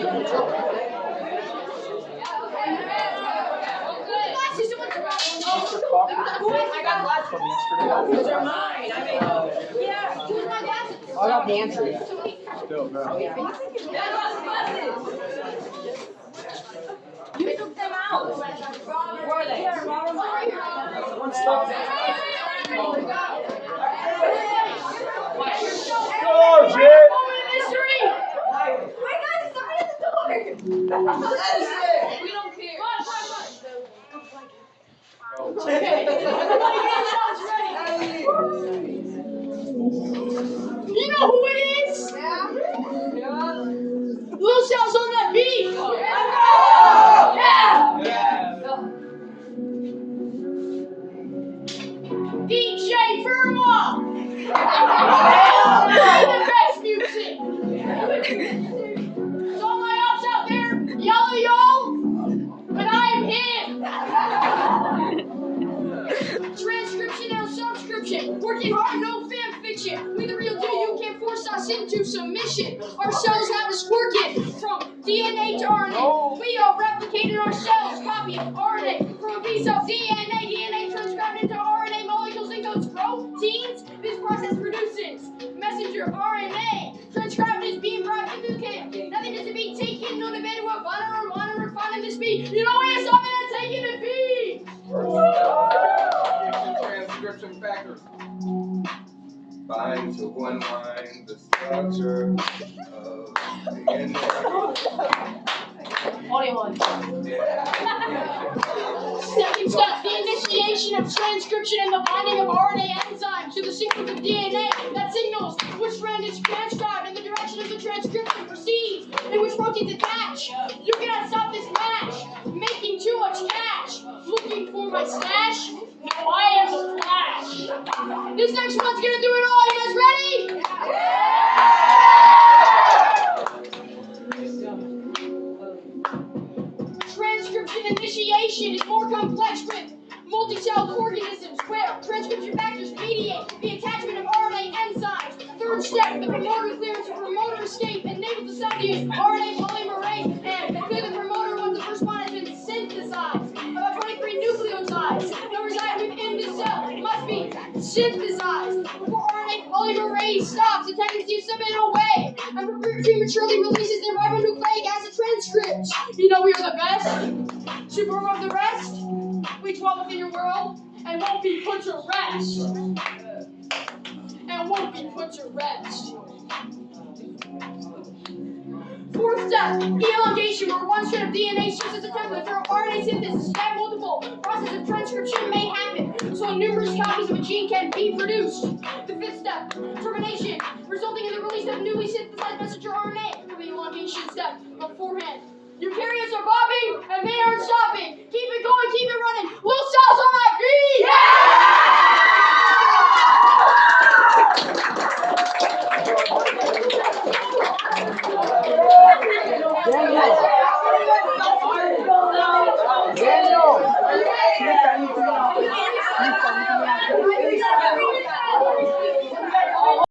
I got glasses. from yesterday. Those are mine. I mean, yeah. Who's my glasses? I got the answer. Still, no. I got. You took them out. Where are they? Oh, We don't care. You know who it is? Little Sal's on Working hard, no fan fiction. We the real deal, you can't force us into submission. Our cells have us working from DNA to RNA. We are replicating our cells, copying RNA from a piece of DNA. DNA transcribed into RNA molecules and codes proteins. This process produces messenger RNA. Transcribed is being brought into the kit. Nothing is to be taken, no debate what butter or water or fun in the speed. You know Bind to one line the structure of DNA. Audio one. Second step, the initiation of transcription and the binding of RNA enzymes to the sequence of DNA that signals which strand is transcribed and the direction of the transcription proceeds and which proteins attach. You cannot stop this match, making too much cash. Looking for my stash? No, I the. This next one's gonna do it all. You guys ready? Transcription initiation is more complex with multi-celled organisms where transcription factors mediate the attachment of RNA enzymes. Third step, the promoter clearance of promoter escape enables the cell to use RNA be synthesized before RNA polymerase stops the tendency to submit away and prematurely releases the ribonucleic acid transcripts. You know we are the best, super above the rest. We dwell within your world and won't be put to rest. And won't be put to rest. Fourth step, elongation, where one strand of DNA serves as a template for RNA synthesis. That multiple process of transcription may happen, copies of a gene can be produced. The fifth step, termination, resulting in the release of newly synthesized messenger RNA the elongation step beforehand. Eukaryotes are bobbing and they aren't stopping. Keep it going, keep it